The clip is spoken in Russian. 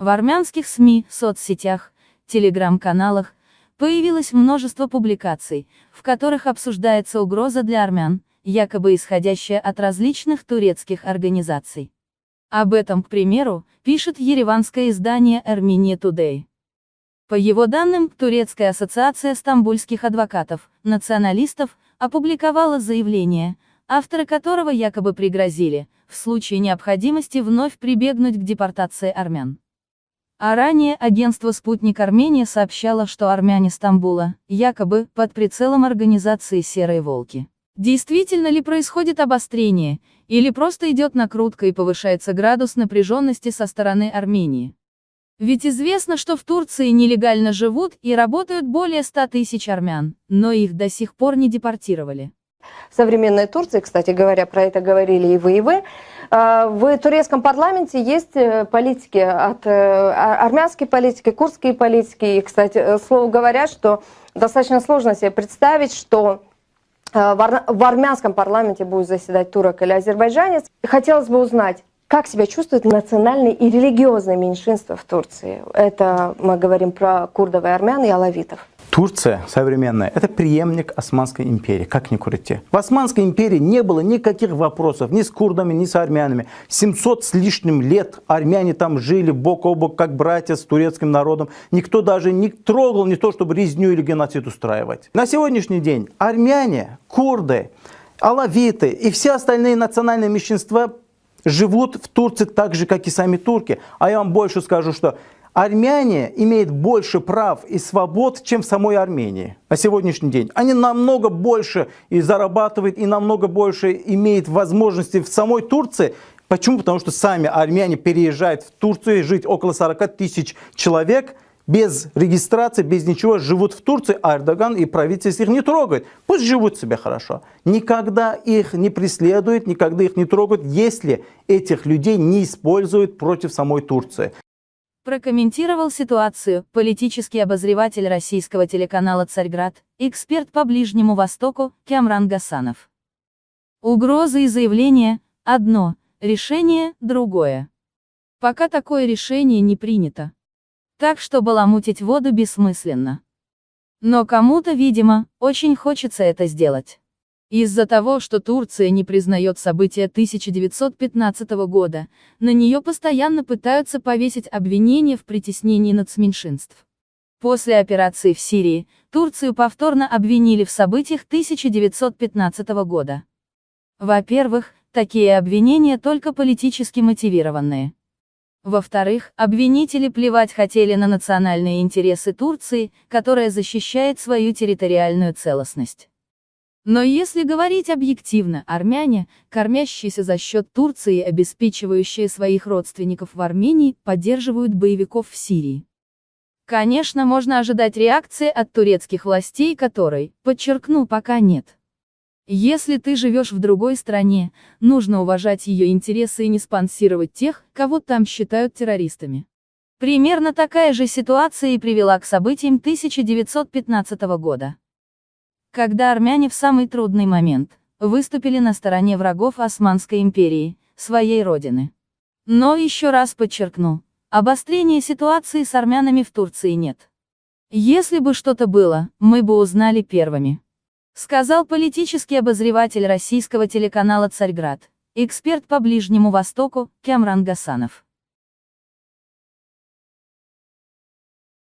В армянских СМИ, соцсетях, телеграм-каналах появилось множество публикаций, в которых обсуждается угроза для армян, якобы исходящая от различных турецких организаций. Об этом, к примеру, пишет ереванское издание Armenia Today. По его данным, Турецкая ассоциация стамбульских адвокатов, националистов, опубликовала заявление, авторы которого якобы пригрозили, в случае необходимости вновь прибегнуть к депортации армян. А ранее агентство «Спутник Армения» сообщало, что армяне Стамбула, якобы, под прицелом организации «Серые волки». Действительно ли происходит обострение, или просто идет накрутка и повышается градус напряженности со стороны Армении? Ведь известно, что в Турции нелегально живут и работают более 100 тысяч армян, но их до сих пор не депортировали. В современной Турции, кстати говоря, про это говорили и вы, и вы, в турецком парламенте есть э, политики от э, а, армянской политики, курдские политики. И, кстати, э, слово говорят, что достаточно сложно себе представить, что в армянском парламенте будет заседать турок или азербайджанец. Хотелось бы узнать, как себя чувствуют национальные и религиозные меньшинства в Турции? Это мы говорим про курдов и армян и алавитов. Турция современная – это преемник Османской империи, как ни крути. В Османской империи не было никаких вопросов ни с курдами, ни с армянами. 700 с лишним лет армяне там жили бок о бок, как братья с турецким народом. Никто даже не трогал не то, чтобы резню или геноцид устраивать. На сегодняшний день армяне, курды, алавиты и все остальные национальные меньшинства живут в Турции так же, как и сами турки. А я вам больше скажу, что армяне имеют больше прав и свобод, чем в самой Армении на сегодняшний день. Они намного больше и зарабатывают, и намного больше имеют возможности в самой Турции. Почему? Потому что сами армяне переезжают в Турцию, жить около 40 тысяч человек – без регистрации, без ничего живут в Турции, а Эрдоган и правительство их не трогает. Пусть живут себе хорошо. Никогда их не преследуют, никогда их не трогают, если этих людей не используют против самой Турции. Прокомментировал ситуацию политический обозреватель российского телеканала «Царьград», эксперт по Ближнему Востоку Кямран Гасанов. Угрозы и заявления – одно, решение – другое. Пока такое решение не принято. Так что баламутить воду бессмысленно. Но кому-то, видимо, очень хочется это сделать. Из-за того, что Турция не признает события 1915 года, на нее постоянно пытаются повесить обвинения в притеснении нацменьшинств. После операции в Сирии, Турцию повторно обвинили в событиях 1915 года. Во-первых, такие обвинения только политически мотивированные. Во-вторых, обвинители плевать хотели на национальные интересы Турции, которая защищает свою территориальную целостность. Но если говорить объективно, армяне, кормящиеся за счет Турции и обеспечивающие своих родственников в Армении, поддерживают боевиков в Сирии. Конечно, можно ожидать реакции от турецких властей, которой, подчеркну, пока нет. Если ты живешь в другой стране, нужно уважать ее интересы и не спонсировать тех, кого там считают террористами. Примерно такая же ситуация и привела к событиям 1915 года. Когда армяне в самый трудный момент выступили на стороне врагов Османской империи, своей родины. Но еще раз подчеркну, обострения ситуации с армянами в Турции нет. Если бы что-то было, мы бы узнали первыми. Сказал политический обозреватель российского телеканала «Царьград», эксперт по Ближнему Востоку, Кямран Гасанов.